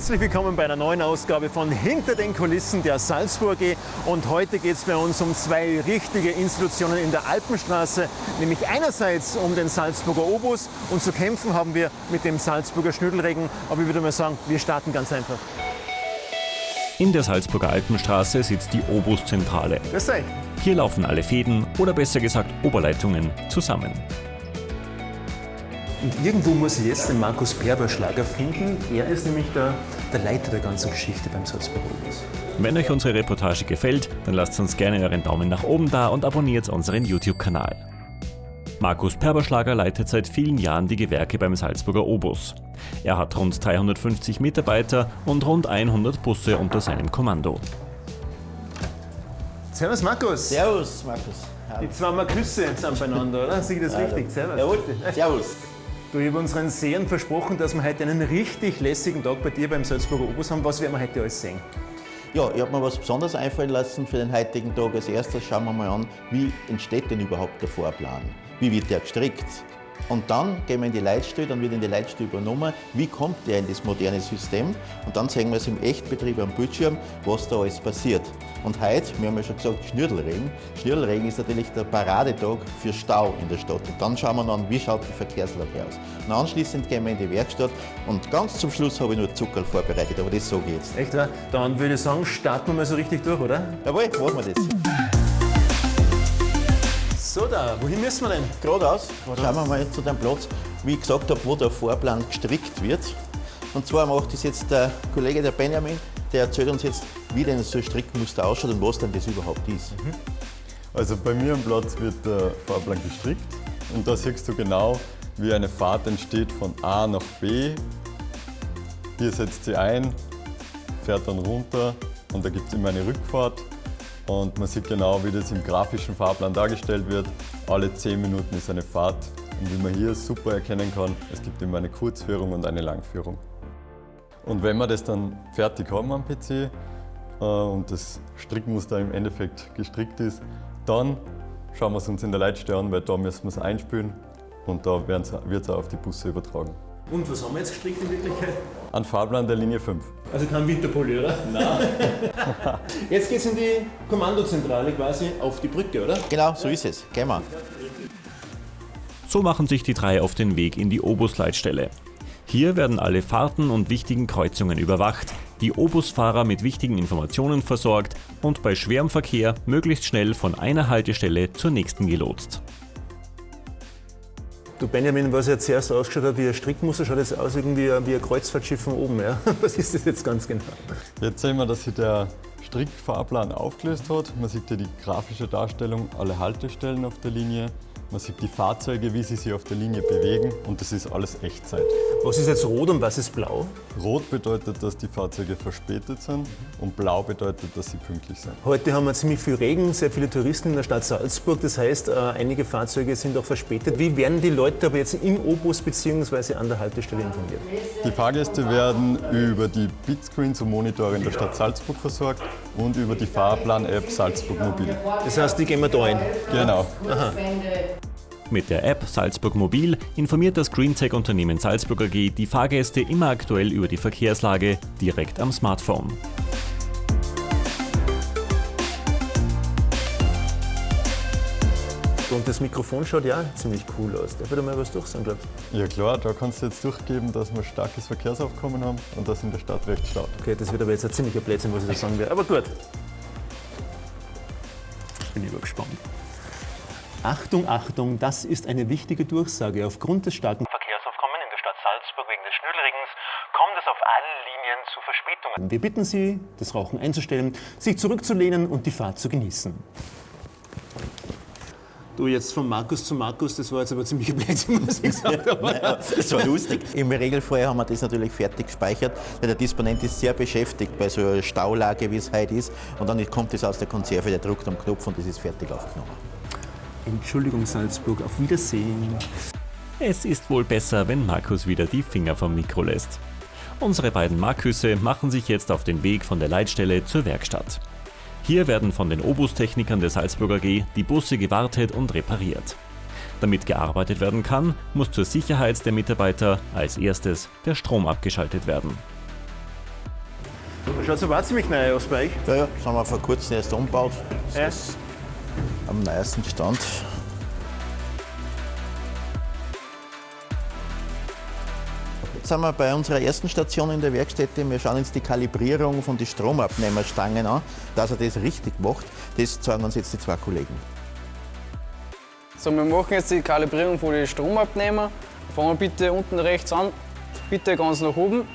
Herzlich willkommen bei einer neuen Ausgabe von Hinter den Kulissen der Salzburg AG. Und heute geht es bei uns um zwei richtige Institutionen in der Alpenstraße, nämlich einerseits um den Salzburger Obus und zu kämpfen haben wir mit dem Salzburger Schnüdelregen. Aber ich würde mal sagen, wir starten ganz einfach. In der Salzburger Alpenstraße sitzt die Obuszentrale. Hier laufen alle Fäden oder besser gesagt Oberleitungen zusammen. Und irgendwo muss ich jetzt den Markus Perberschlager finden. Er ist nämlich der, der Leiter der ganzen Geschichte beim Salzburger Obus. Wenn euch unsere Reportage gefällt, dann lasst uns gerne euren Daumen nach oben da und abonniert unseren YouTube-Kanal. Markus Perberschlager leitet seit vielen Jahren die Gewerke beim Salzburger Obus. Er hat rund 350 Mitarbeiter und rund 100 Busse unter seinem Kommando. Servus Markus. Servus, Markus. Die zwei Marküsse sind beieinander, oder? Sehe ich das richtig? Servus. Jawohl, servus. Du, ich habe unseren Sehern versprochen, dass wir heute einen richtig lässigen Tag bei dir beim Salzburger Obus haben. Was werden wir heute alles sehen? Ja, ich habe mir was Besonderes einfallen lassen für den heutigen Tag. Als erstes schauen wir mal an, wie entsteht denn überhaupt der Vorplan? Wie wird der gestrickt? Und dann gehen wir in die Leitstelle, dann wird in die Leitstelle übernommen, wie kommt der in das moderne System. Und dann sehen wir es im Echtbetrieb am Bildschirm, was da alles passiert. Und heute, wir haben ja schon gesagt, Schnürdelregen. Schnürdelregen ist natürlich der Paradetag für Stau in der Stadt. Und dann schauen wir dann, wie schaut die Verkehrslage aus. Und anschließend gehen wir in die Werkstatt und ganz zum Schluss habe ich nur Zuckerl vorbereitet, aber das sage ich jetzt. Echt, wahr? Dann würde ich sagen, starten wir mal so richtig durch, oder? Jawohl, machen wir das. So da, wohin müssen wir denn? Geradeaus, schauen wir mal zu dem Platz, wie ich gesagt habe, wo der Fahrplan gestrickt wird. Und zwar macht das jetzt der Kollege, der Benjamin, der erzählt uns jetzt, wie denn so ein Strickmuster ausschaut und was denn das überhaupt ist. Also bei mir am Platz wird der Fahrplan gestrickt und da siehst du genau, wie eine Fahrt entsteht von A nach B. Hier setzt sie ein, fährt dann runter und da gibt es immer eine Rückfahrt. Und man sieht genau, wie das im grafischen Fahrplan dargestellt wird. Alle 10 Minuten ist eine Fahrt. Und wie man hier super erkennen kann, es gibt immer eine Kurzführung und eine Langführung. Und wenn wir das dann fertig haben am PC äh, und das Strickmuster im Endeffekt gestrickt ist, dann schauen wir es uns in der Leitstelle an, weil da müssen wir es einspülen und da wird es auch auf die Busse übertragen. Und was haben wir jetzt gestrickt in Wirklichkeit? Ein Fahrplan der Linie 5. Also kein Winterpulli, oder? Nein. jetzt geht es in die Kommandozentrale quasi auf die Brücke, oder? Genau, so ist es. Gehen wir. So machen sich die drei auf den Weg in die Obusleitstelle. Hier werden alle Fahrten und wichtigen Kreuzungen überwacht, die Obusfahrer mit wichtigen Informationen versorgt und bei schwerem Verkehr möglichst schnell von einer Haltestelle zur nächsten gelotst. Du Benjamin, was ja zuerst ausgeschaut hat wie ein Strickmuster, schaut jetzt aus irgendwie wie ein Kreuzfahrtschiff von oben. Ja? Was ist das jetzt ganz genau? Jetzt sehen wir, dass sich der Strickfahrplan aufgelöst hat. Man sieht hier die grafische Darstellung, alle Haltestellen auf der Linie. Man sieht die Fahrzeuge, wie sie sich auf der Linie bewegen und das ist alles Echtzeit. Was ist jetzt rot und was ist blau? Rot bedeutet, dass die Fahrzeuge verspätet sind und blau bedeutet, dass sie pünktlich sind. Heute haben wir ziemlich viel Regen, sehr viele Touristen in der Stadt Salzburg. Das heißt, äh, einige Fahrzeuge sind auch verspätet. Wie werden die Leute aber jetzt im Obus bzw. an der Haltestelle informiert? Die Fahrgäste werden über die Bitscreens und Monitore in der Stadt Salzburg versorgt und über die Fahrplan-App Salzburg Mobil. Das heißt, die gehen wir da ein? Genau. Aha. Mit der App Salzburg Mobil informiert das Greentech-Unternehmen Salzburg AG die Fahrgäste immer aktuell über die Verkehrslage direkt am Smartphone. Und das Mikrofon schaut ja ziemlich cool aus. Darf ich da mal was durchsagen, glaubst Ja klar, da kannst du jetzt durchgeben, dass wir starkes Verkehrsaufkommen haben und das in der Stadt recht staut. Okay, das wird aber jetzt ein ziemlicher Blödsinn, was ich da sagen werde. Aber gut. Bin ich gespannt. Achtung, Achtung, das ist eine wichtige Durchsage. Aufgrund des starken Verkehrsaufkommens in der Stadt Salzburg wegen des Schnüdelregens kommt es auf allen Linien zu Verspätungen. Wir bitten Sie, das Rauchen einzustellen, sich zurückzulehnen und die Fahrt zu genießen. Du, jetzt von Markus zu Markus, das war jetzt aber ziemlich Blödsinn, muss ich sagen. Das war lustig. Im Regelfall haben wir das natürlich fertig gespeichert, weil der Disponent ist sehr beschäftigt bei so einer Staulage, wie es heute ist. Und dann kommt das aus der Konserve, der drückt am Knopf und das ist fertig aufgenommen. Entschuldigung, Salzburg, auf Wiedersehen. Es ist wohl besser, wenn Markus wieder die Finger vom Mikro lässt. Unsere beiden Marküsse machen sich jetzt auf den Weg von der Leitstelle zur Werkstatt. Hier werden von den Obustechnikern der Salzburger AG die Busse gewartet und repariert. Damit gearbeitet werden kann, muss zur Sicherheit der Mitarbeiter als erstes der Strom abgeschaltet werden. Schaut auch ziemlich neu aus bei euch. Ja, ja, das haben wir vor kurzem erst umgebaut. Das Ja. Am neuesten Stand. Jetzt sind wir bei unserer ersten Station in der Werkstätte. Wir schauen uns die Kalibrierung von den Stromabnehmerstangen an. Dass er das richtig macht, das zeigen uns jetzt die zwei Kollegen. So, wir machen jetzt die Kalibrierung von den Stromabnehmer. Fangen wir bitte unten rechts an, bitte ganz nach oben.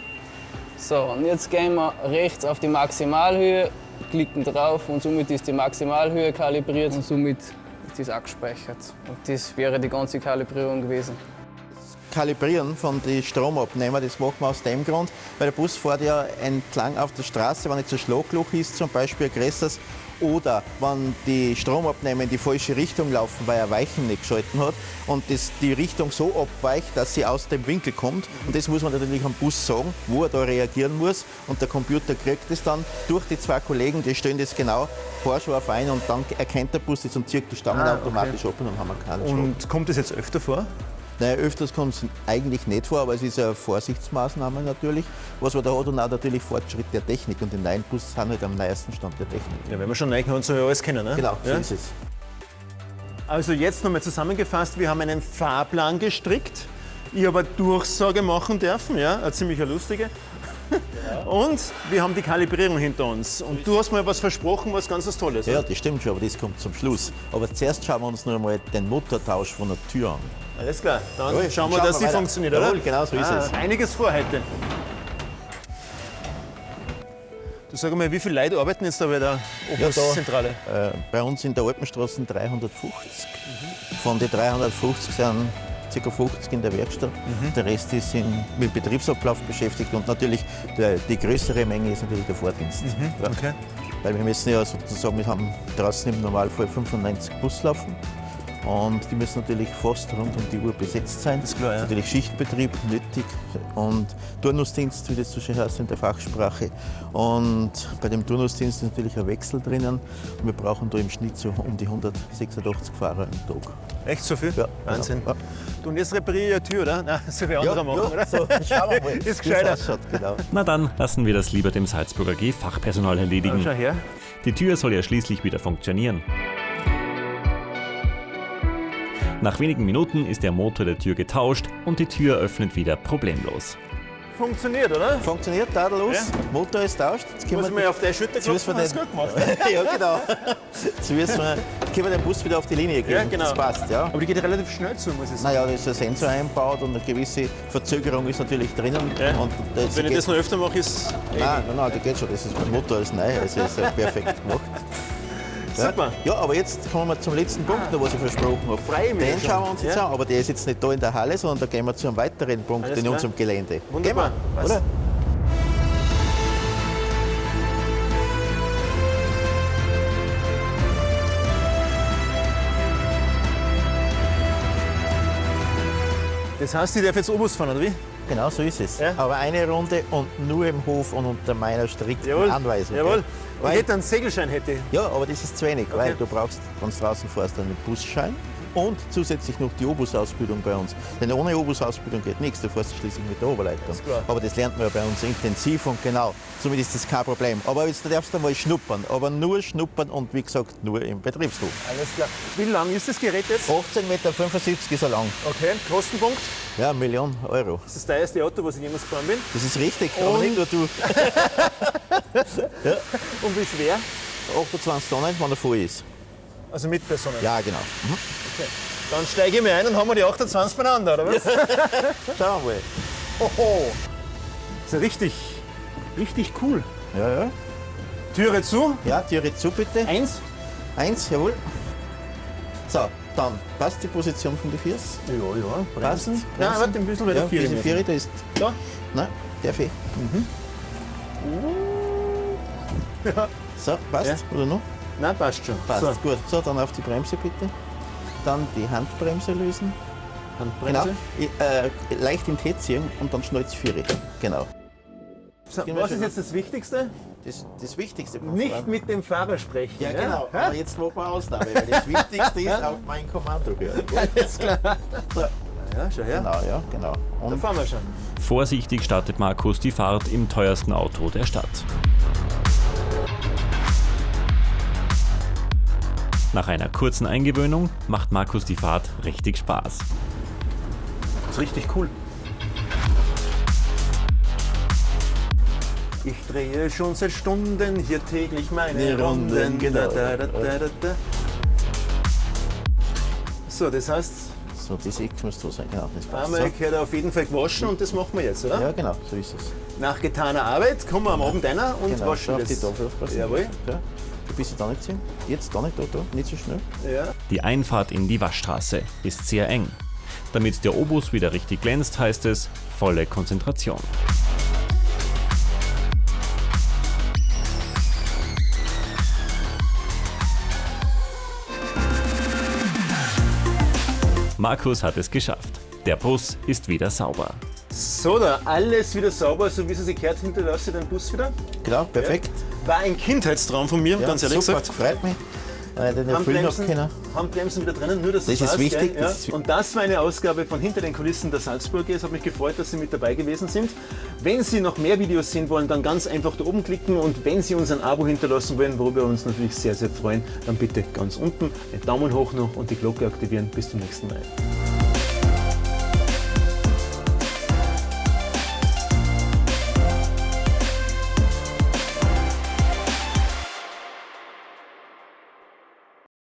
So, und jetzt gehen wir rechts auf die Maximalhöhe, klicken drauf und somit ist die Maximalhöhe kalibriert und somit ist das auch gespeichert. Und das wäre die ganze Kalibrierung gewesen. Kalibrieren von den Stromabnehmer, das machen wir aus dem Grund, weil der Bus fährt ja entlang auf der Straße, wenn jetzt ein Schlagloch ist, zum Beispiel ein größeres, oder wenn die Stromabnehmer in die falsche Richtung laufen, weil er Weichen nicht geschalten hat und das die Richtung so abweicht, dass sie aus dem Winkel kommt. Und das muss man natürlich am Bus sagen, wo er da reagieren muss. Und der Computer kriegt es dann durch die zwei Kollegen, die stellen das genau haarscharf ein und dann erkennt der Bus das und zieht die Stangen Ah, automatisch ab und dann haben wir keinen. Und kommt das jetzt öfter vor? Naja, öfters kommt es eigentlich nicht vor, aber es ist eine Vorsichtsmaßnahme natürlich. Was man da hat und auch natürlich Fortschritt der Technik. Und die neuen Busse sind halt am neuesten Stand der Technik. Ja, wenn wir schon neu haben, soll ja alles kennen. Ne? Genau, so ja? ist es. Also jetzt nochmal zusammengefasst, wir haben einen Fahrplan gestrickt. Ich habe eine Durchsage machen dürfen, ja, eine ziemlich lustige. Und wir haben die Kalibrierung hinter uns. Und du hast mir was versprochen, was ganz was Tolles. Ja, das stimmt schon, aber das kommt zum Schluss. Aber zuerst schauen wir uns noch einmal den Motortausch von der Tür an. Alles klar, dann Jawohl, schauen wir, schauen dass weiter. funktioniert, Jawohl, oder? genau so ist ah, es. Einiges vor heute. Du sag mal, wie viele Leute arbeiten jetzt da bei der Ja, da- Obuszentrale? Äh, bei uns in der Alpenstraße 350. Von den 350 sind ca. 50 in der Werkstatt. Der Rest ist in, mit Betriebsablauf beschäftigt und natürlich der, die größere Menge ist natürlich der Vordienst. Ja. Okay. Weil wir müssen ja sozusagen, wir haben draußen im Normalfall 95 Buslaufen. Und die müssen natürlich fast rund um die Uhr besetzt sein. Das ist klar, ja. natürlich Schichtbetrieb nötig und Turnusdienst, wie das so schön heißt in der Fachsprache. Und bei dem Turnusdienst ist natürlich ein Wechsel drinnen. Und wir brauchen da im Schnitt so um die 186 Fahrer am Tag. Echt so viel? Ja, Wahnsinn. genau. Du, und jetzt repariere ich eine Tür, oder? Nein, das soll wer anderer machen, oder? so, schauen wir mal, Ist wie es gescheiter. ausschaut, genau. Na dann lassen wir das lieber dem Salzburger G Fachpersonal erledigen. Schau her. Die Tür soll ja schließlich wieder funktionieren. Nach wenigen Minuten ist der Motor der Tür getauscht und die Tür öffnet wieder problemlos. Funktioniert, oder? Funktioniert tadellos, Ja. Motor ist tauscht. Jetzt können Muss wir mir auf die Schulter Jetzt müssen klopfen, wir hast du gut gemacht. ja, genau. Jetzt müssen wir, können wir den Bus wieder auf die Linie geben. Ja, genau. Das passt, ja. Aber die geht relativ schnell zu, muss ich sagen. Naja, da ist ein Sensor eingebaut und eine gewisse Verzögerung ist natürlich drinnen. Ja. Und das Wenn ich geht, das noch öfter mache, ist nein, nein, nein, das geht schon. Das ist beim Motor ist neu, also ist perfekt gemacht. Ja. Super. Ja, aber jetzt kommen wir zum letzten Punkt, noch, was ich versprochen habe. Freue mich Den schauen wir uns jetzt Ja. an, aber der ist jetzt nicht da in der Halle, sondern da gehen wir zu einem weiteren Punkt Alles in klar. unserem Gelände. Wunderbar. Gehen wir, Was? oder? Das heißt, ich darf jetzt Obus fahren, oder wie? Genau so ist es. Ja. Aber eine Runde und nur im Hof und unter meiner strikten Anweisung. Jawohl. Gell? Ich Weil, hätte einen Segelschein, hätte ja, aber das ist zu wenig, Okay. weil du brauchst, wenn du draußen fährst, einen Busschein und zusätzlich noch die Obus-Ausbildung bei uns. Denn ohne Obus-Ausbildung geht nichts, du fährst schließlich mit der Oberleitung. Aber das lernt man ja bei uns intensiv und genau. Somit ist das kein Problem. Aber jetzt darfst du mal schnuppern, aber nur schnuppern und wie gesagt nur im Betriebshof. Alles klar. Wie lang ist das Gerät jetzt? 18,75 Meter ist er lang. Okay. Kostenpunkt? Ja, Million Euro. Das ist das teuerste Auto, was ich jemals gefahren bin. Das ist richtig, aber Und- nicht nur du. Und wie schwer? 28 Tonnen, wenn er voll ist. Also mit Personen. Ja, genau. Dann steige ich mir ein und haben wir die 28 beieinander, oder was? Schauen wir mal. Hoho. Das ist ja richtig, richtig cool. Ja, ja. Türe zu. Ja, Türe zu bitte. Eins. Eins, jawohl. So, dann passt die Position von den Füßen. Ja, ja. Passt. Nein, warte, ein bisschen bei Ja, der Vier. da ist. Da. Nein, der Fee. So, passt. Ja. Oder noch? Nein, passt schon. Passt. So, Gut. So, dann auf die Bremse bitte. Dann die Handbremse lösen. Handbremse. Genau. Äh, leicht in T ziehen und dann schnell die Viere. Genau. So, was ist jetzt das Wichtigste? Das, das Wichtigste Nicht Fahren. mit dem Fahrer sprechen. Ja, genau. Hä? Aber jetzt machen wir Ausnahme, weil das Wichtigste ist auf mein Kommando hören. Alles klar. So, Ja, schau her. Genau, ja, genau. Da Und fahren wir schon. Vorsichtig startet Markus die Fahrt im teuersten Auto der Stadt. Nach einer kurzen Eingewöhnung macht Markus die Fahrt richtig Spaß. Das ist richtig cool. Ich drehe schon seit Stunden hier täglich meine Die Runden, genau. Da, da, da, da, da. So, das heißt, so, die Sechs muss da sein, genau. Das passt. einmal gehört auf jeden Fall gewaschen und das machen wir jetzt, oder? So. Ja, genau, so ist es. Nach getaner Arbeit kommen wir am Abend einer und Genau, waschen schau auf das. die Tafel aufpassen. Jawohl. Ja. Du bist ja da nicht sehen. Jetzt da nicht, da, da, nicht so schnell. Ja. Die Einfahrt in die Waschstraße ist sehr eng. Damit der Obus wieder richtig glänzt, heißt es volle Konzentration. Markus hat es geschafft. Der Bus ist wieder sauber. So, da alles wieder sauber, so wie es sich gehört, hinterlasse ich den Bus wieder. Genau, perfekt. War ein Kindheitstraum von mir, Ja, ganz ehrlich super, gesagt. freut mich. Den Handbremsen. Handbremsen wieder drinnen, nur dass Das du ist wichtig, Gell? Ja. das ist Und das war eine Ausgabe von Hinter den Kulissen der Salzburger. Es hat mich gefreut, dass Sie mit dabei gewesen sind. Wenn Sie noch mehr Videos sehen wollen, dann ganz einfach da oben klicken und wenn Sie uns ein Abo hinterlassen wollen, worüber wir uns natürlich sehr, sehr freuen, dann bitte ganz unten einen Daumen hoch noch und die Glocke aktivieren. Bis zum nächsten Mal.